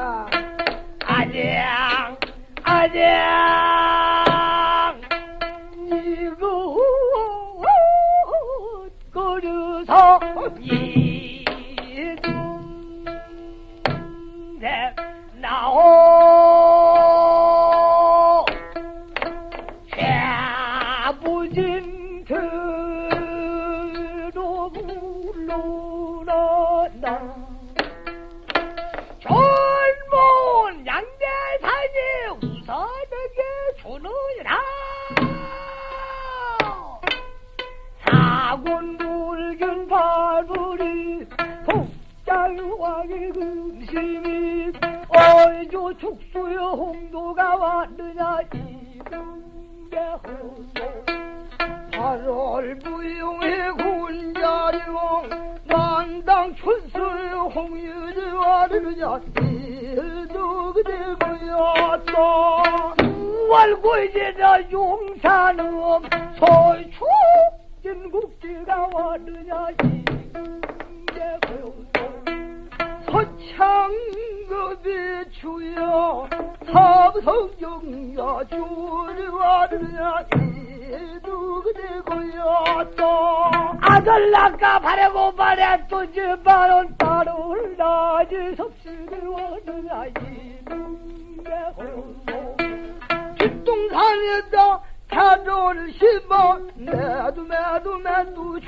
자 아장 아장 이거 거려서 이중대 나오 쇠부진 들어 물러 축수의 홍도가 왔느냐 이분계 호도. 8월 부용의 군자리공 난당 출수의 홍유지 와르느냐 이도 그대 고였다 9월 9일이나 용산읍 소추 진국지가 왔느냐 이분계 호도. 서창 급이 주여 삼성경야 주리와르냐 이도 그대 고였다 아들 낳가 바래고 바래 또지 바론 따로 와르냐 이분계 호도 뒷동산에다 차를 심어 매도 매도 매도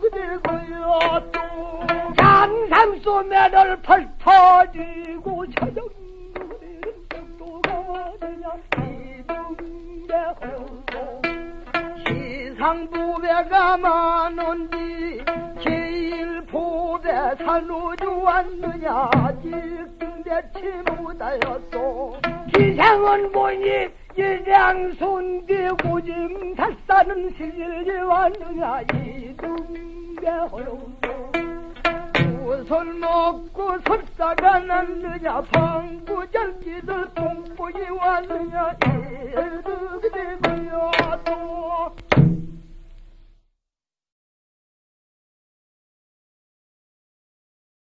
그대 고였도 장삼 소매를 펄터지고 차정그리는 정도가 와르냐 이도 그대 호도 시상부배가 많은지 제일 보배 산우주 왔느냐 직등대치 못하였소. 기생은 보니 이장손대 고짐 닷사는 실질이 왔느냐 이등대 무 술 먹고 설사가 났느냐 방구잔기들 똥보이 왔느냐 이르게 되고요